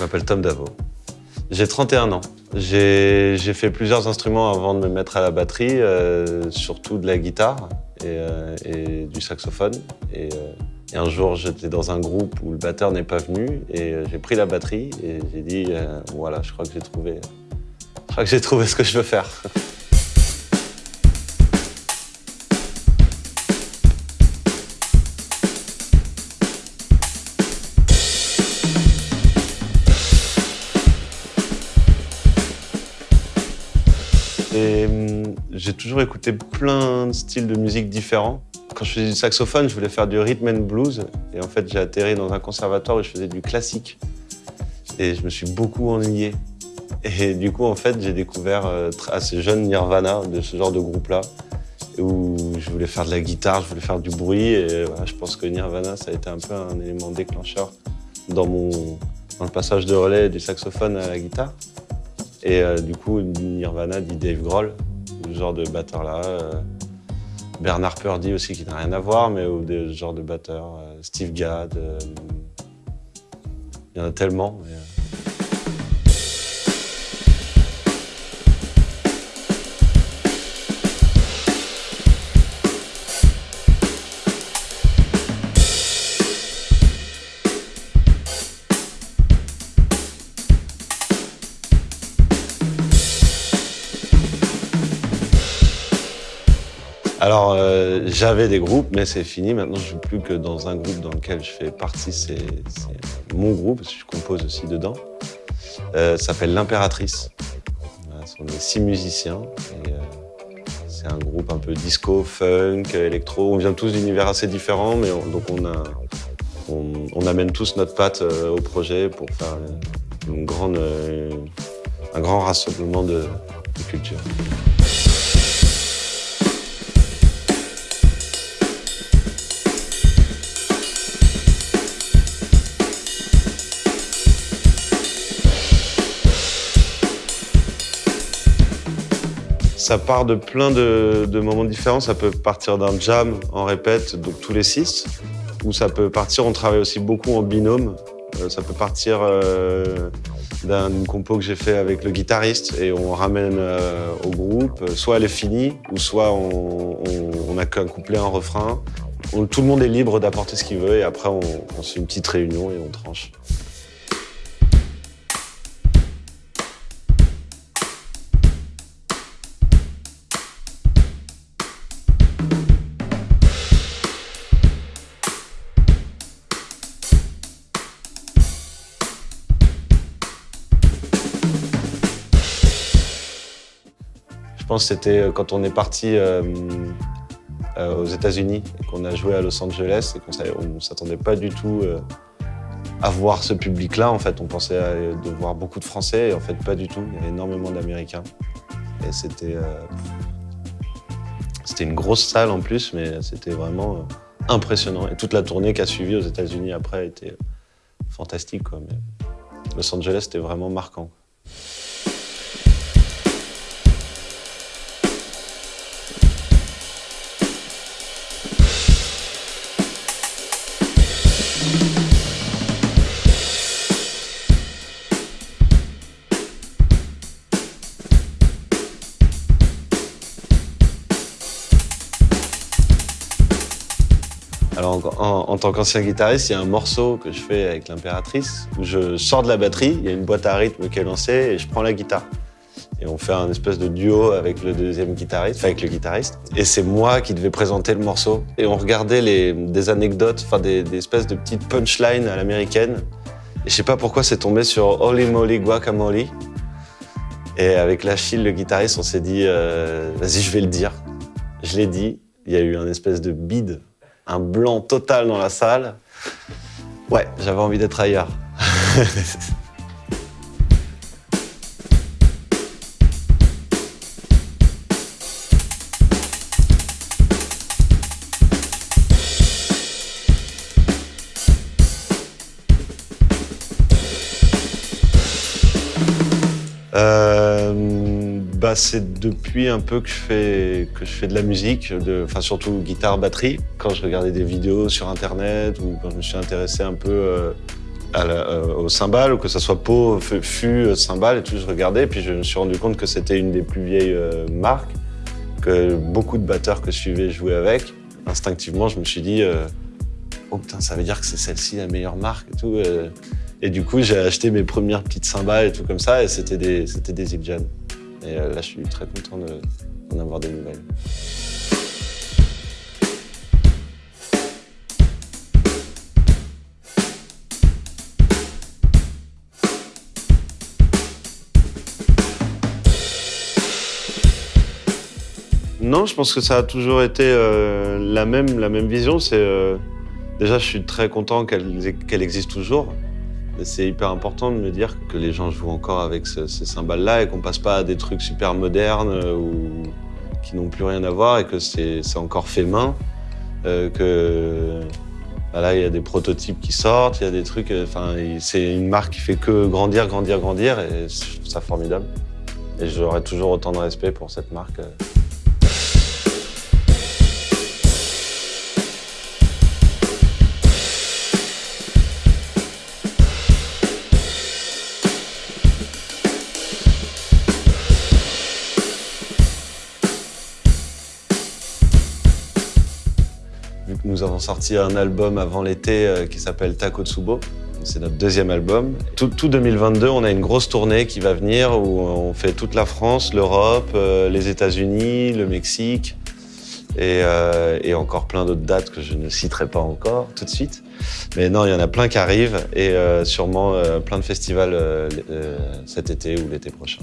Je m'appelle Tom Davo. J'ai 31 ans. J'ai fait plusieurs instruments avant de me mettre à la batterie, euh, surtout de la guitare et, euh, du saxophone. Et, euh, et un jour, j'étais dans un groupe où le batteur n'est pas venu et j'ai pris la batterie et j'ai dit voilà, je crois que j'ai trouvé, je crois que j'ai trouvé ce que je veux faire. Hum, j'ai toujours écouté plein de styles de musique différents. Quand je faisais du saxophone, je voulais faire du rhythm and blues. Et en fait, j'ai atterri dans un conservatoire où je faisais du classique. Et je me suis beaucoup ennuyé. Et du coup, en fait, j'ai découvert euh, assez jeune Nirvana, de ce genre de groupe-là, où je voulais faire de la guitare, je voulais faire du bruit. Et je pense que Nirvana, ça a été un peu un élément déclencheur dans, mon, dans le passage de relais du saxophone à la guitare. Et euh, du coup, Nirvana dit Dave Grohl, ce genre de batteur-là. euh, Bernard Purdy aussi, qui n'a rien à voir, mais ou genre de batteur. euh, Steve Gadd. il y en a tellement. Alors, euh, j'avais des groupes, mais c'est fini. Maintenant, je ne joue plus que dans un groupe dans lequel je fais partie. C'est mon groupe, parce je compose aussi dedans. Euh, ça s'appelle L'Impératrice. Sont les six musiciens. Euh, c'est un groupe un peu disco, funk, électro. On vient tous d'univers assez différents, mais on- on, on, on amène tous notre patte au projet pour faire un grand rassemblement de, de cultures. Ça part de plein de, moments différents. Ça peut partir d'un jam en répète, donc tous les six, ou ça peut partir, on travaille aussi beaucoup en binôme. Euh, ça peut partir euh, d'une compo que j'ai fait avec le guitariste et on ramène euh, au groupe. Soit elle est finie, ou soit on, on, a qu'un couplet, un refrain. Tout le monde est libre d'apporter ce qu'il veut et après on, on fait une petite réunion et on tranche. Pense que c'était euh, quand on est parti euh, euh, aux États-Unis et qu'on a joué à Los Angeles et qu'on ne s'attendait pas du tout à voir ce public-là. En fait, on pensait à- de voir beaucoup de Français et en fait pas du tout. Il y avait énormément d'Américains et c'était une grosse salle en plus, mais c'était vraiment impressionnant. Et toute la tournée qui a suivi aux États-Unis après a été fantastique. Quoi. Los Angeles, c'était vraiment marquant. Alors, en, tant qu'ancien guitariste, il y a un morceau que je fais avec l'impératrice où je sors de la batterie, il y a une boîte à rythme qui est lancée et je prends la guitare. Et on fait un espèce de duo avec le deuxième guitariste, enfin avec le guitariste. Et c'est moi qui devais présenter le morceau. Et on regardait les, des anecdotes, enfin des, des espèces de petites punchlines à l'américaine. Et je sais pas pourquoi c'est tombé sur Holy Moly Guacamole. Et avec l'Achille, le guitariste, on s'est dit, euh, vas-y, je vais le dire. Je l'ai dit. Il y a eu un espèce de bide un blanc total dans la salle. Ouais, j'avais envie d'être ailleurs. c'est depuis un peu que je fais, que je fais de la musique, de, enfin surtout guitare, batterie. Quand je regardais des vidéos sur internet ou quand je me suis intéressé un peu euh, au cymbale, ou que ça soit pot, fût, cymbale et tout, je regardais. Puis je me suis rendu compte que c'était une des plus vieilles marques, que beaucoup de batteurs que je suivais jouaient avec. Instinctivement, je me suis dit, oh putain, ça veut dire que c'est celle-ci la meilleure marque et tout. Et du coup, j'ai acheté mes premières petites cymbales et tout comme ça, et c'était des, des Et là, je suis très content d'en avoir des nouvelles. Non, je pense que ça a toujours été euh, la, même, vision. Euh, Déjà, je suis très content qu'elle existe toujours. C'est hyper important de me dire que les gens jouent encore avec ces cymbales-là et qu'on passe pas à des trucs super modernes euh, ou qui n'ont plus rien à voir et que c'est encore fait main. Euh, que voilà, il y a des prototypes qui sortent, il y a des trucs. Euh, enfin, c'est une marque qui fait que grandir, grandir, grandir et je trouve ça formidable. Et j'aurai toujours autant de respect pour cette marque. Nous avons sorti un album avant l'été euh, qui s'appelle Takotsubo. C'est notre deuxième album. Tout, 2022, on a une grosse tournée qui va venir où on fait toute la France, l'Europe, euh, les États-Unis, le Mexique euh, et, encore plein d'autres dates que je ne citerai pas encore tout de suite. Mais non, il y en a plein qui arrivent et sûrement plein de festivals cet été ou l'été prochain.